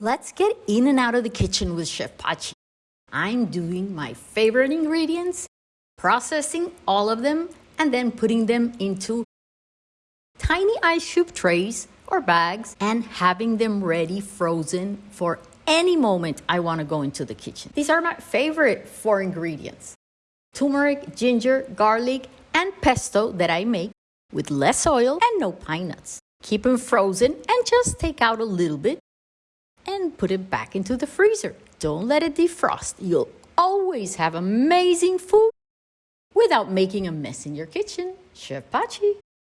Let's get in and out of the kitchen with Chef Pachi. I'm doing my favorite ingredients, processing all of them, and then putting them into tiny ice cube trays or bags and having them ready frozen for any moment I want to go into the kitchen. These are my favorite four ingredients turmeric, ginger, garlic, and pesto that I make with less oil and no pine nuts. Keep them frozen and just take out a little bit and put it back into the freezer. Don't let it defrost. You'll always have amazing food without making a mess in your kitchen. Chef Pachi.